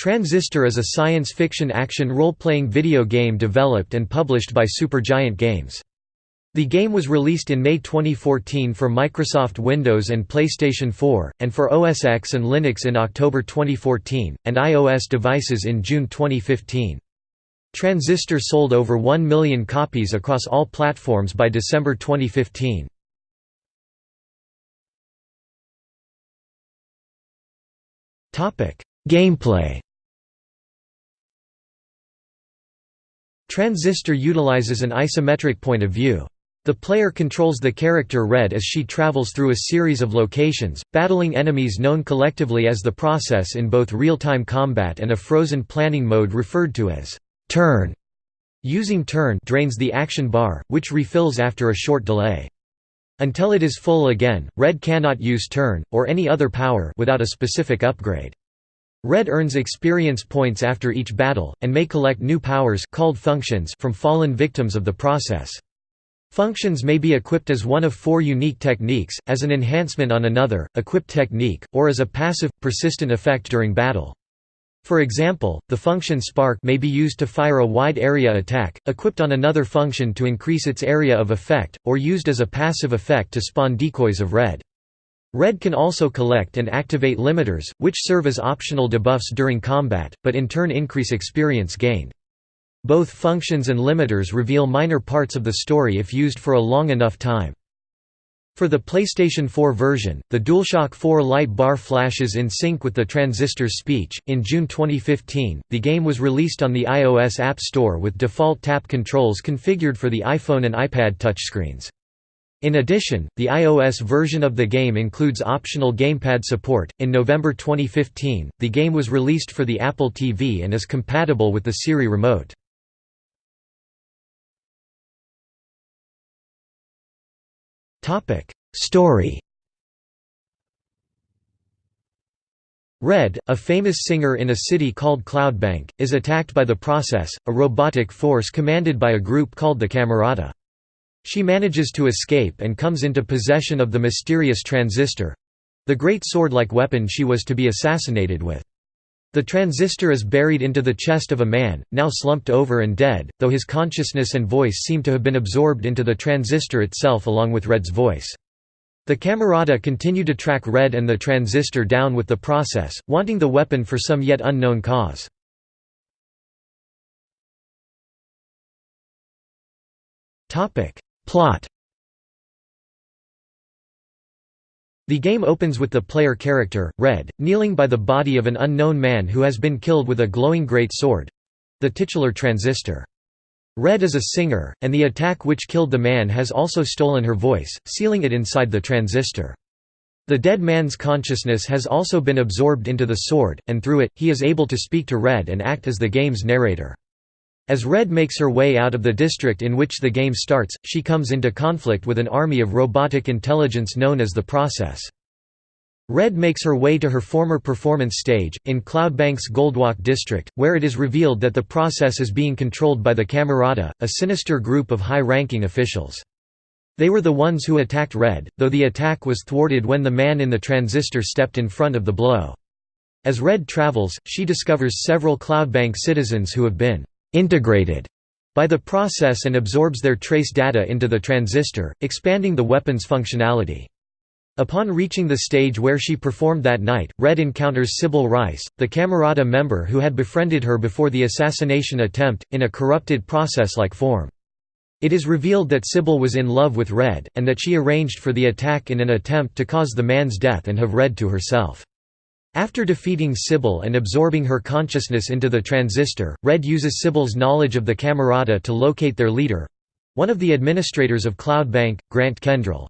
Transistor is a science fiction action role-playing video game developed and published by Supergiant Games. The game was released in May 2014 for Microsoft Windows and PlayStation 4, and for OS X and Linux in October 2014, and iOS devices in June 2015. Transistor sold over 1 million copies across all platforms by December 2015. Gameplay Transistor utilizes an isometric point of view. The player controls the character Red as she travels through a series of locations, battling enemies known collectively as the Process in both real-time combat and a frozen planning mode referred to as turn. Using turn drains the action bar, which refills after a short delay. Until it is full again, Red cannot use turn, or any other power without a specific upgrade. Red earns experience points after each battle, and may collect new powers called functions from fallen victims of the process. Functions may be equipped as one of four unique techniques, as an enhancement on another, equipped technique, or as a passive, persistent effect during battle. For example, the function spark may be used to fire a wide area attack, equipped on another function to increase its area of effect, or used as a passive effect to spawn decoys of red. Red can also collect and activate limiters, which serve as optional debuffs during combat, but in turn increase experience gained. Both functions and limiters reveal minor parts of the story if used for a long enough time. For the PlayStation 4 version, the DualShock 4 light bar flashes in sync with the transistor's speech. In June 2015, the game was released on the iOS App Store with default tap controls configured for the iPhone and iPad touchscreens. In addition, the iOS version of the game includes optional gamepad support. In November 2015, the game was released for the Apple TV and is compatible with the Siri remote. Topic: Story. Red, a famous singer in a city called Cloudbank, is attacked by the Process, a robotic force commanded by a group called the Camerata. She manages to escape and comes into possession of the mysterious transistor—the great sword-like weapon she was to be assassinated with. The transistor is buried into the chest of a man, now slumped over and dead, though his consciousness and voice seem to have been absorbed into the transistor itself along with Red's voice. The Camerata continue to track Red and the transistor down with the process, wanting the weapon for some yet unknown cause. Plot The game opens with the player character, Red, kneeling by the body of an unknown man who has been killed with a glowing great sword—the titular transistor. Red is a singer, and the attack which killed the man has also stolen her voice, sealing it inside the transistor. The dead man's consciousness has also been absorbed into the sword, and through it, he is able to speak to Red and act as the game's narrator. As Red makes her way out of the district in which the game starts, she comes into conflict with an army of robotic intelligence known as the Process. Red makes her way to her former performance stage, in Cloudbank's Goldwalk district, where it is revealed that the process is being controlled by the Camerata, a sinister group of high-ranking officials. They were the ones who attacked Red, though the attack was thwarted when the man in the transistor stepped in front of the blow. As Red travels, she discovers several Cloudbank citizens who have been integrated by the process and absorbs their trace data into the transistor, expanding the weapon's functionality. Upon reaching the stage where she performed that night, Red encounters Sybil Reisz, the Camerata member who had befriended her before the assassination attempt, in a corrupted process-like form. It is revealed that Sybil was in love with Red, and that she arranged for the attack in an attempt to cause the man's death and have Red to herself. After defeating Sybil and absorbing her consciousness into the transistor, Red uses Sybil's knowledge of the Camerata to locate their leader—one of the administrators of Cloudbank, Grant Kendrell.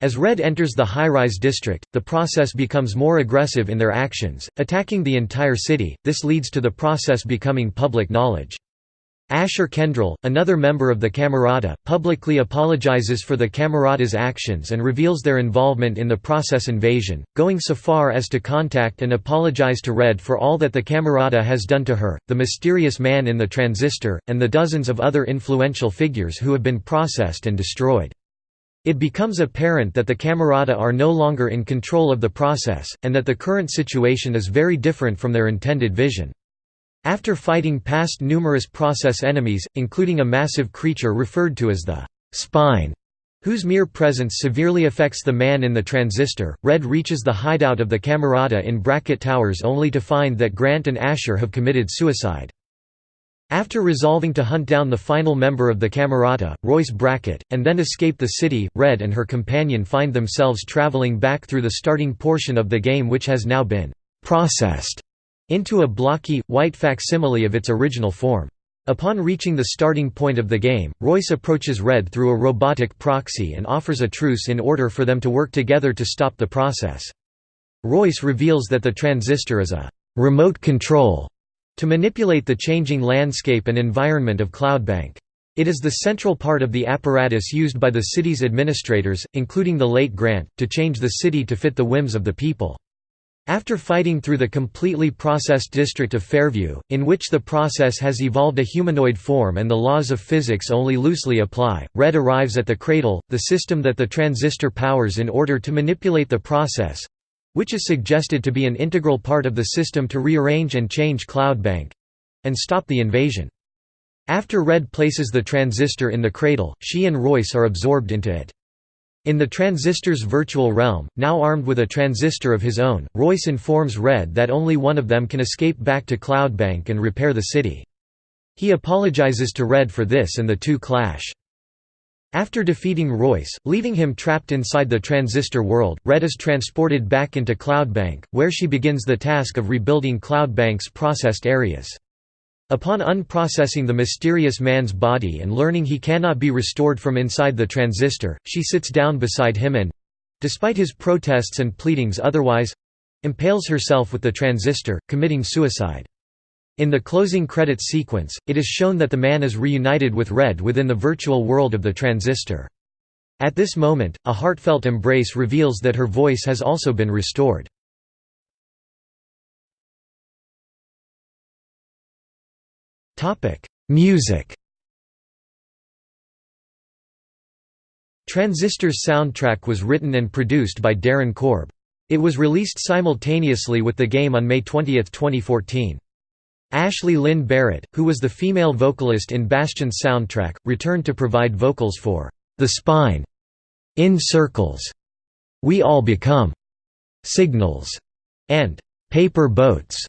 As Red enters the high-rise district, the process becomes more aggressive in their actions, attacking the entire city, this leads to the process becoming public knowledge. Asher Kendrell, another member of the Camerata, publicly apologizes for the Camerata's actions and reveals their involvement in the process invasion, going so far as to contact and apologize to Red for all that the Camerata has done to her, the mysterious man in the transistor, and the dozens of other influential figures who have been processed and destroyed. It becomes apparent that the Camerata are no longer in control of the process, and that the current situation is very different from their intended vision. After fighting past numerous process enemies, including a massive creature referred to as the «spine», whose mere presence severely affects the man in the transistor, Red reaches the hideout of the Camerata in Bracket Towers only to find that Grant and Asher have committed suicide. After resolving to hunt down the final member of the Camerata, Royce Bracket, and then escape the city, Red and her companion find themselves traveling back through the starting portion of the game which has now been «processed» into a blocky, white facsimile of its original form. Upon reaching the starting point of the game, Royce approaches Red through a robotic proxy and offers a truce in order for them to work together to stop the process. Royce reveals that the transistor is a «remote control» to manipulate the changing landscape and environment of Cloudbank. It is the central part of the apparatus used by the city's administrators, including the late Grant, to change the city to fit the whims of the people. After fighting through the completely processed district of Fairview, in which the process has evolved a humanoid form and the laws of physics only loosely apply, Red arrives at the Cradle, the system that the transistor powers in order to manipulate the process, which is suggested to be an integral part of the system to rearrange and change Cloudbank—and stop the invasion. After Red places the transistor in the cradle, she and Royce are absorbed into it. In the transistor's virtual realm, now armed with a transistor of his own, Royce informs Red that only one of them can escape back to Cloudbank and repair the city. He apologizes to Red for this and the two clash. After defeating Royce, leaving him trapped inside the transistor world, Red is transported back into Cloudbank, where she begins the task of rebuilding Cloudbank's processed areas. Upon unprocessing the mysterious man's body and learning he cannot be restored from inside the transistor, she sits down beside him and—despite his protests and pleadings otherwise—impales herself with the transistor, committing suicide. In the closing credits sequence, it is shown that the man is reunited with Red within the virtual world of the transistor. At this moment, a heartfelt embrace reveals that her voice has also been restored. Music Transistor's soundtrack was written and produced by Darren Korb. It was released simultaneously with the game on May 20, 2014. Ashley Lynn Barrett, who was the female vocalist in Bastion's soundtrack, returned to provide vocals for The Spine, In Circles, We All Become, Signals, and Paper Boats.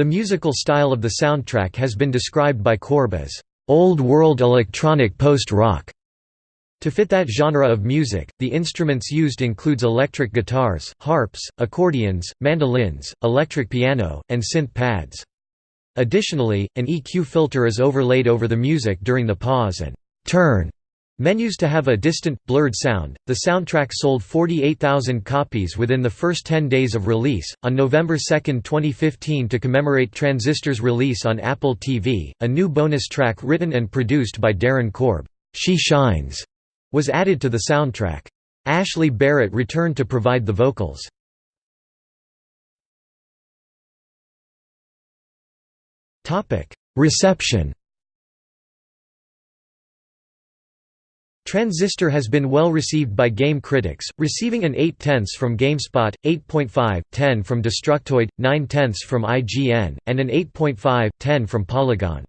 The musical style of the soundtrack has been described by Korb as old world electronic post-rock. To fit that genre of music, the instruments used includes electric guitars, harps, accordions, mandolins, electric piano, and synth pads. Additionally, an EQ filter is overlaid over the music during the pause and turn menus to have a distant, blurred sound. The soundtrack sold 48,000 copies within the first 10 days of release. On November 2, 2015, to commemorate Transistor's release on Apple TV, a new bonus track written and produced by Darren Korb, She Shines, was added to the soundtrack. Ashley Barrett returned to provide the vocals. Reception Transistor has been well received by game critics, receiving an 8 tenths from GameSpot, 8.5, 10 from Destructoid, 9 tenths from IGN, and an 8.5, 10 from Polygon.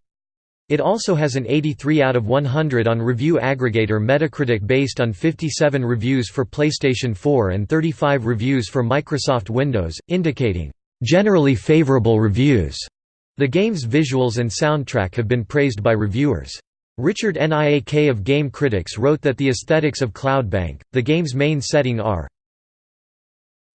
It also has an 83 out of 100 on review aggregator Metacritic based on 57 reviews for PlayStation 4 and 35 reviews for Microsoft Windows, indicating, "...generally favorable reviews." The game's visuals and soundtrack have been praised by reviewers. Richard Niak of Game Critics wrote that the aesthetics of Cloudbank, the game's main setting are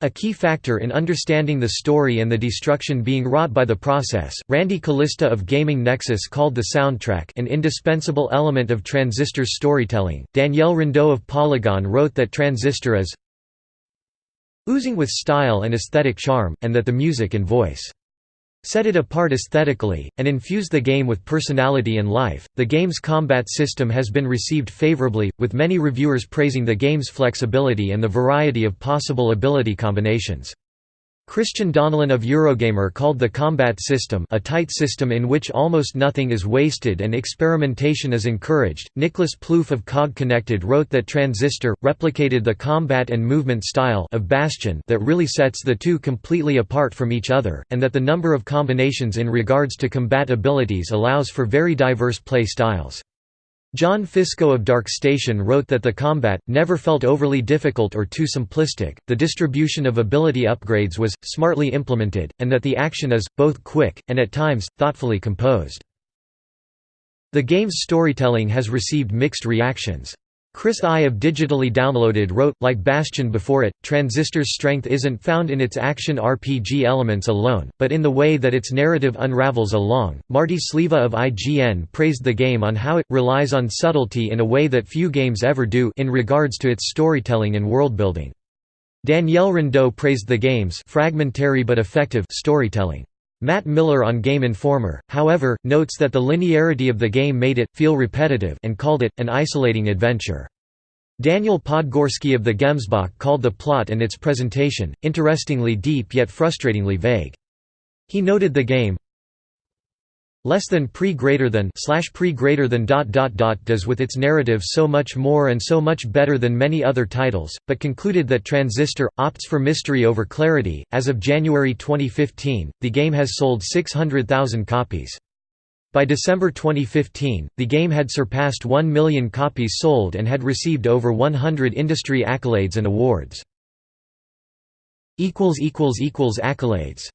a key factor in understanding the story and the destruction being wrought by the process. Randy Callista of Gaming Nexus called the soundtrack an indispensable element of Transistor's storytelling. Danielle Riendeau of Polygon wrote that Transistor is oozing with style and aesthetic charm, and that the music and voice set it apart aesthetically, and infuse the game with personality and life. The game's combat system has been received favorably, with many reviewers praising the game's flexibility and the variety of possible ability combinations. Christian Donlan of Eurogamer called the combat system a tight system in which almost nothing is wasted and experimentation is encouraged. Nicholas Plouffe of COG Connected wrote that Transistor replicated the combat and movement style of Bastion that really sets the two completely apart from each other, and that the number of combinations in regards to combat abilities allows for very diverse play styles. John Fisco of Dark Station wrote that the combat never felt overly difficult or too simplistic, the distribution of ability upgrades was, smartly implemented, and that the action is, both quick, and at times, thoughtfully composed. The game's storytelling has received mixed reactions. Chris I of Digitally Downloaded wrote, like Bastion before it, Transistor's strength isn't found in its action RPG elements alone, but in the way that its narrative unravels along. Marty Sliva of IGN praised the game on how it relies on subtlety in a way that few games ever do in regards to its storytelling and worldbuilding. Danielle Riendeau praised the game's fragmentary but effective storytelling. Matt Miller on Game Informer, however, notes that the linearity of the game made it feel repetitive and called it an isolating adventure. Daniel Podgorski of the Gemsbok called the plot and its presentation, interestingly deep yet frustratingly vague. He noted the game, less than pre greater than slash pre greater than dot dot dot does with its narrative so much more and so much better than many other titles, but concluded that Transistor opts for mystery over clarity. As of January 2015, the game has sold 600,000 copies. By December 2015, the game had surpassed 1 million copies sold and had received over 100 industry accolades and awards. Accolades